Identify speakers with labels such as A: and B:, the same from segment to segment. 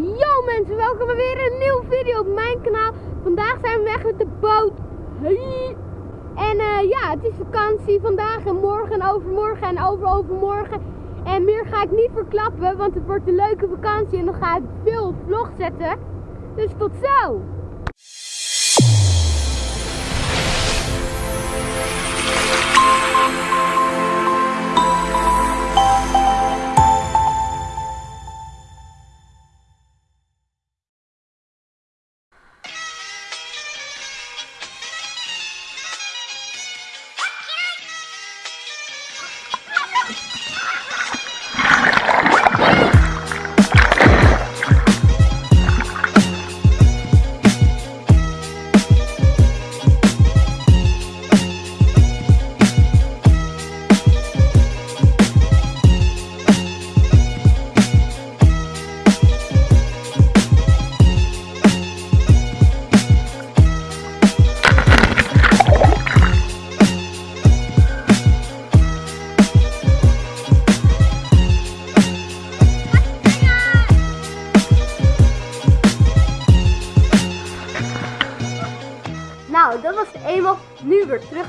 A: Yo mensen, welkom bij weer een nieuwe video op mijn kanaal. Vandaag zijn we weg met de boot. En eh, ja, het is vakantie vandaag en morgen en overmorgen en overovermorgen. En meer ga ik niet verklappen, want het wordt een leuke vakantie en dan ga ik veel vlog zetten. Dus tot zo!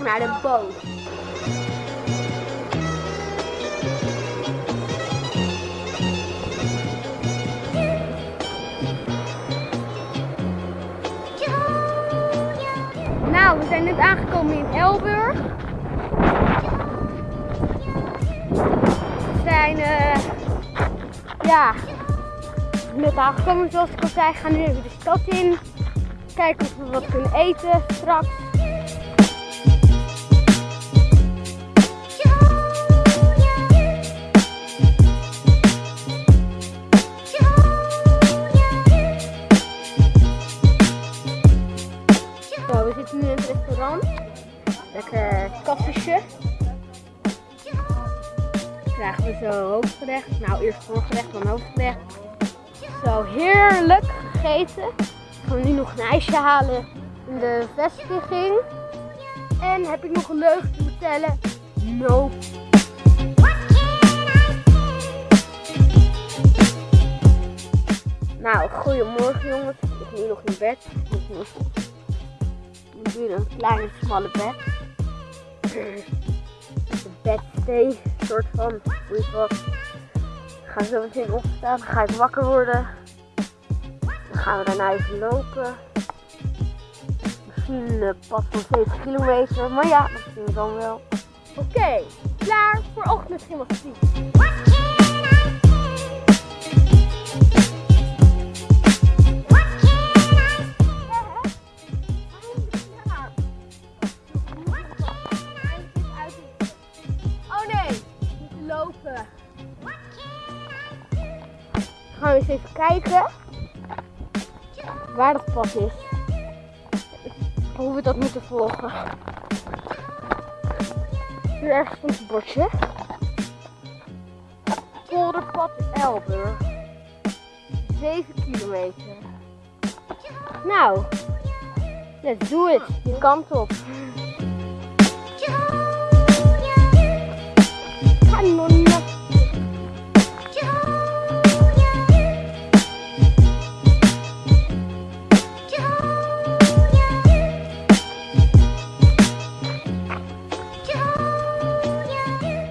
A: Naar de boot. Nou, we zijn net aangekomen in Elburg. We zijn, eh, ja, net aangekomen zoals ik al zei. Gaan nu even de stad in. Kijken of we wat kunnen eten straks. Lekker koffiesje. Krijgen we zo hoofdgerecht. Nou, eerst voorgerecht, dan hoofdgerecht. Zo, heerlijk gegeten. gaan we nu nog een ijsje halen in de vestiging. En heb ik nog een leugen te vertellen? No. Nou, goedemorgen jongens. Ik nu nog in bed. Ik moet doe een kleine smalle bed. Een bedstee, soort van. Hoe wat. Ik ga zo meteen opstaan. Dan ga ik wakker worden. Dan gaan we daarna even lopen. Misschien een pad van 7 kilometer. Maar ja, dat zien we dan wel. Oké, klaar voor ochtendgymnastiek. Gaan we eens even kijken waar dat pad is. Hoe we dat moeten volgen. Hier ergens stond een bordje. Polderpad Elburg. 7 kilometer. Nou, let's do it. Die kant op.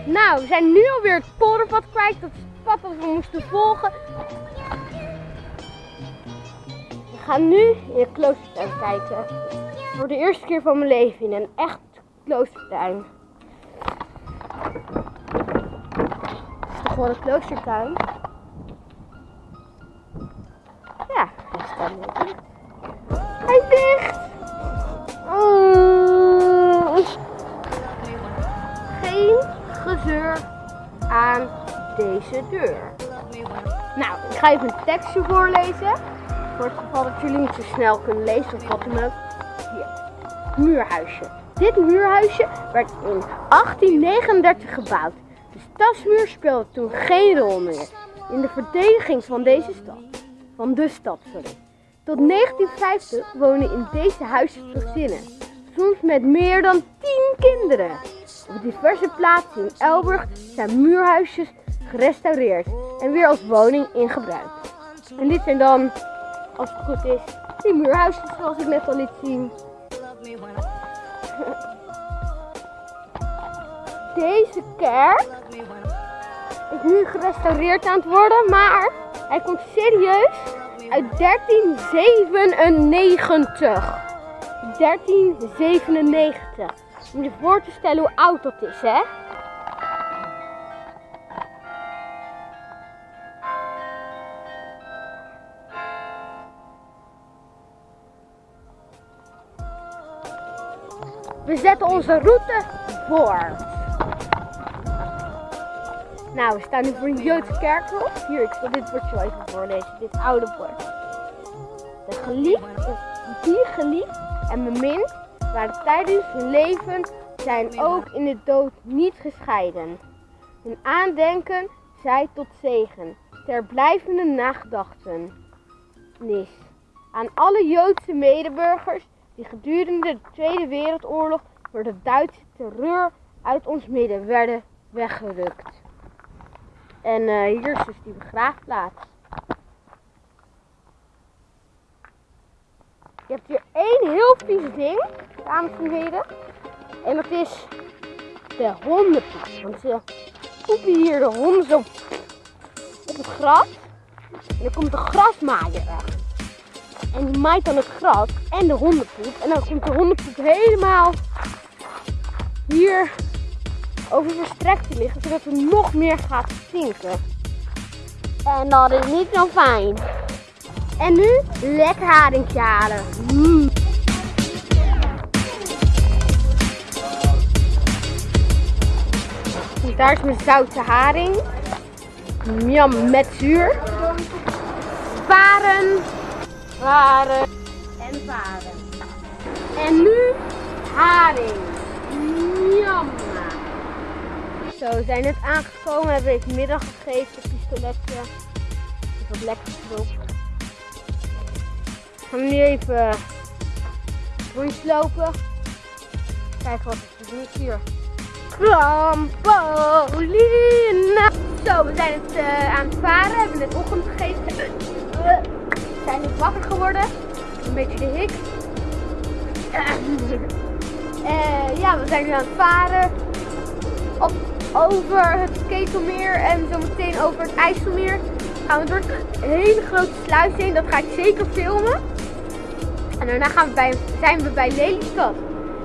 A: Nou, we zijn nu alweer het polderpad kwijt. Dat is het pad dat we moesten volgen. We gaan nu in een kloostertuin kijken. Voor de eerste keer van mijn leven in een echt kloostertuin. Het is toch gewoon een kloostertuin? Ja, hij staat nu deur. Nou, ik ga even een tekstje voorlezen. Voor het geval dat jullie niet zo snel kunnen lezen of wat dan ook. Hier. Muurhuisje. Dit muurhuisje werd in 1839 gebouwd. De stadsmuur speelde toen geen rol meer in de verdediging van deze stad. Van de stad, sorry. Tot 1950 wonen in deze huizen gezinnen. Soms met meer dan 10 kinderen. Op diverse plaatsen in Elburg zijn muurhuisjes gerestaureerd en weer als woning in gebruik. En dit zijn dan, als het goed is, die muurhuisjes zoals ik net al liet zien. Deze kerk is nu gerestaureerd aan het worden, maar hij komt serieus uit 1397. 1397. Om je voor te stellen hoe oud dat is, hè? We zetten onze route voort. Nou, we staan nu voor een Joodse kerkhof. Hier, ik zal dit woordje wel even voorlezen. Dit oude woord. De geliefd, die geliefd en bemind waren tijdens hun leven zijn ook in de dood niet gescheiden. Hun aandenken zij tot zegen, ter blijvende nagedachtenis aan alle Joodse medeburgers die gedurende de Tweede Wereldoorlog door de Duitse terreur uit ons midden werden weggerukt. En uh, hier is dus die begraafplaats. Je hebt hier één heel vies ding, dames en heren. En dat is de hondenpoep. Want ze poepen hier de honden zo op het gras. En dan komt de grasmaaier. En die maait dan het gras en de hondenpoep. En dan komt de hondenpoep helemaal hier over verstrekt te liggen. Zodat het nog meer gaat stinken. En dat is niet zo fijn. En nu lekker haringje halen. Mm. Daar is mijn zoute haring. Miam met zuur. Varen. Varen. En varen. En nu haring. Miam. Zo, we zijn net aangekomen. Hebben even middag gegeten. Pistoletje. Wat lekker erop. Gaan we nu even rondjes lopen. Kijken wat er is hier. Trampolina. Zo, we zijn het uh, aan het varen. We hebben net ochtend gegeten. Zijn net wakker geworden. Een beetje de hik. Uh, ja, we zijn nu aan het varen. Op, over het Ketelmeer en zometeen over het IJsselmeer. Gaan we door een hele grote sluis heen. Dat ga ik zeker filmen. En daarna gaan we bij, zijn we bij Lelystad.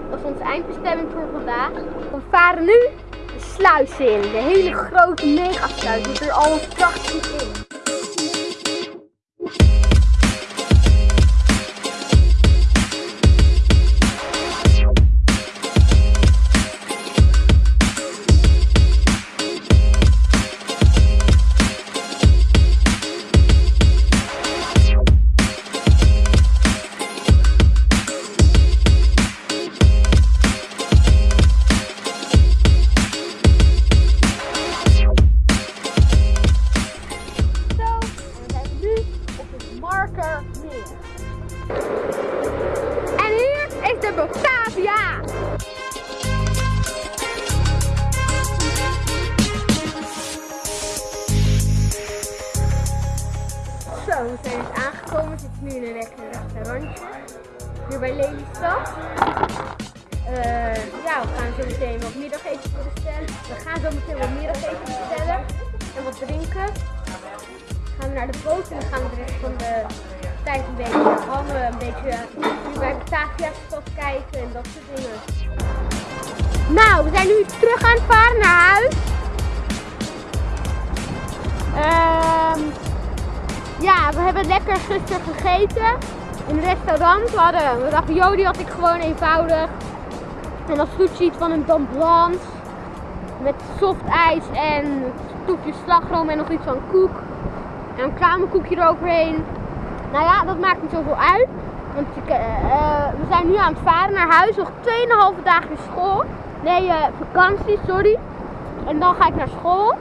A: Dat is onze eindbestemming voor vandaag. We varen nu de sluis in. De hele grote megasluis. Die er al prachtig in. Gaan zo meteen wat middageten bestellen. En wat drinken. Dan gaan we naar de boot en dan gaan we de rest van de tijd een beetje hangen, een beetje nu bij Batavia's stad kijken en dat soort dingen. Nou, we zijn nu terug aan het varen naar huis. Um, ja, we hebben lekker gisteren gegeten in een restaurant. We hadden ravioli had ik gewoon eenvoudig. En dan sushi van een Blanc. Met soft ijs en toepjes slagroom en nog iets van koek. En een kamerkoekje eroverheen. Nou ja, dat maakt niet zoveel uit. Want uh, we zijn nu aan het varen naar huis. Nog 2,5 dagen school. Nee, uh, vakantie, sorry. En dan ga ik naar school.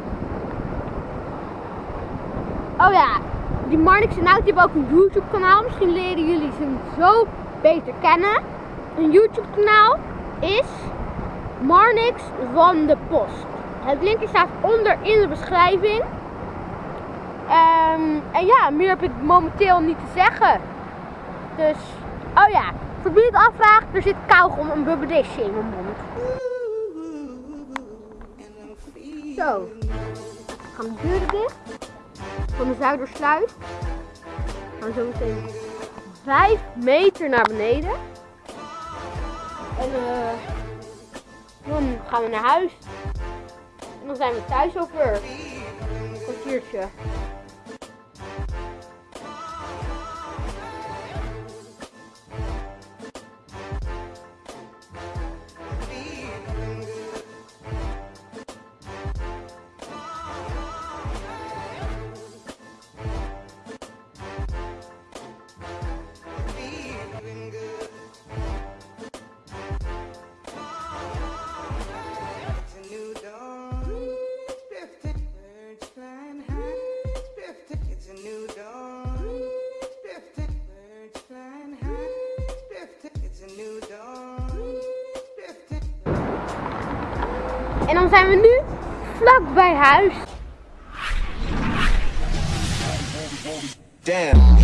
A: Oh ja, die Marnix en Nout hebben ook een YouTube kanaal. Misschien leren jullie ze zo beter kennen. Een YouTube kanaal is Marnix van de Post. Het linkje staat onder in de beschrijving. Ehm, en ja, meer heb ik momenteel niet te zeggen. Dus, oh ja, voor wie het afvraagt, er zit kauwgom een bubbedisje in mijn mond. Zo, gaan de deuren dicht van de Zuidersluis. We gaan zo meteen 5 meter naar beneden. En eh, dan gaan we naar huis. En dan zijn we thuis over een kwartiertje. En dan zijn we nu vlak bij huis.
B: Damn.